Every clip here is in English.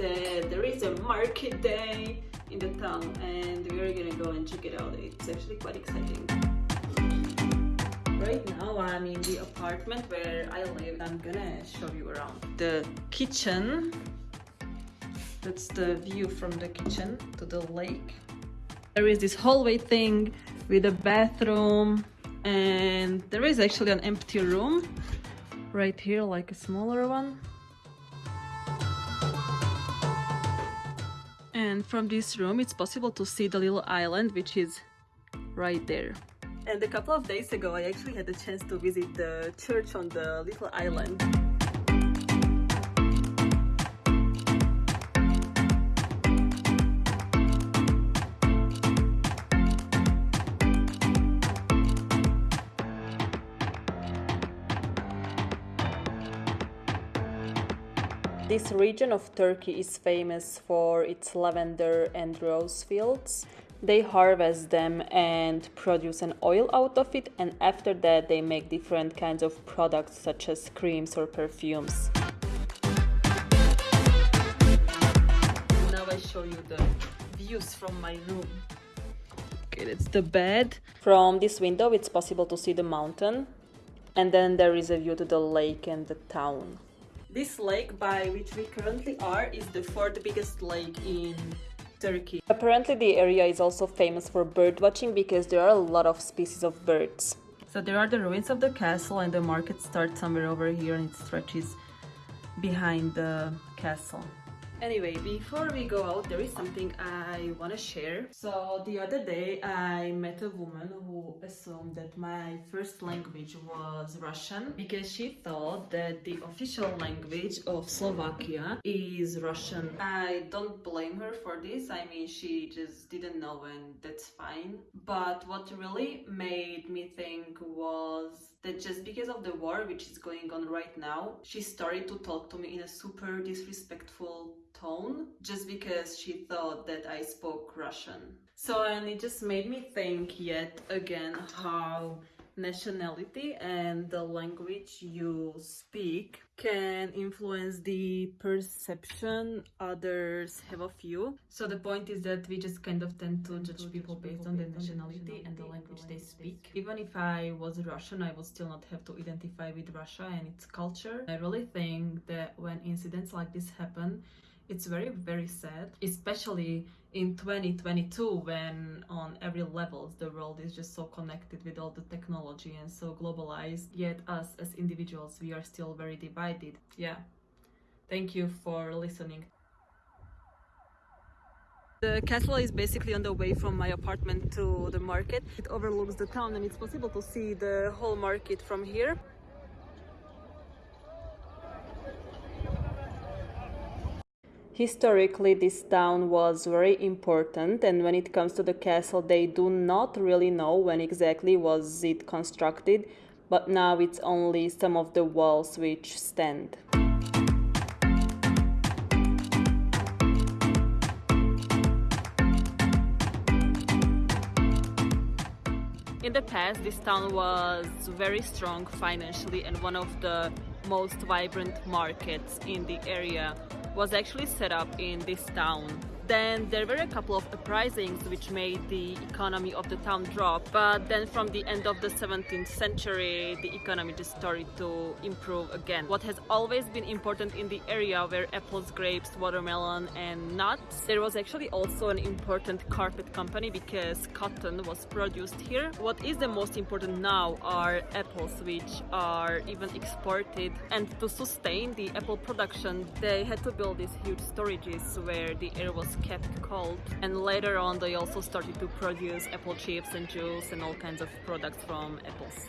there is a market day in the town and we're gonna go and check it out. It's actually quite exciting. Right now I'm in the apartment where I live. I'm gonna show you around. The kitchen. That's the view from the kitchen to the lake. There is this hallway thing with a bathroom and there is actually an empty room right here like a smaller one and from this room it's possible to see the little island which is right there. And a couple of days ago I actually had the chance to visit the church on the little island This region of Turkey is famous for its lavender and rose fields. They harvest them and produce an oil out of it, and after that, they make different kinds of products such as creams or perfumes. Now I show you the views from my room. Okay, that's the bed. From this window, it's possible to see the mountain, and then there is a view to the lake and the town. This lake by which we currently are is the fourth biggest lake in Turkey. Apparently the area is also famous for bird watching because there are a lot of species of birds. So there are the ruins of the castle and the market starts somewhere over here and it stretches behind the castle. Anyway, before we go out, there is something I want to share. So the other day I met a woman who assumed that my first language was Russian because she thought that the official language of Slovakia is Russian. I don't blame her for this. I mean, she just didn't know and that's fine. But what really made me think was that just because of the war which is going on right now, she started to talk to me in a super disrespectful tone just because she thought that I spoke Russian. So, and it just made me think yet again how nationality and the language you speak can influence the perception others have of you. So the point is that we just kind of tend to judge people based on their nationality and the language they speak. Even if I was Russian, I would still not have to identify with Russia and its culture. I really think that when incidents like this happen, it's very very sad especially in 2022 when on every level the world is just so connected with all the technology and so globalized yet us as individuals we are still very divided yeah thank you for listening the castle is basically on the way from my apartment to the market. It overlooks the town and it's possible to see the whole market from here. Historically, this town was very important, and when it comes to the castle, they do not really know when exactly was it constructed, but now it's only some of the walls which stand. In the past, this town was very strong financially and one of the most vibrant markets in the area was actually set up in this town then there were a couple of uprisings which made the economy of the town drop. But then from the end of the 17th century, the economy just started to improve again. What has always been important in the area were apples, grapes, watermelon and nuts. There was actually also an important carpet company because cotton was produced here. What is the most important now are apples which are even exported and to sustain the apple production they had to build these huge storages where the air was kept cold and later on they also started to produce apple chips and juice and all kinds of products from apples.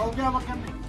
Alacağım bakalım.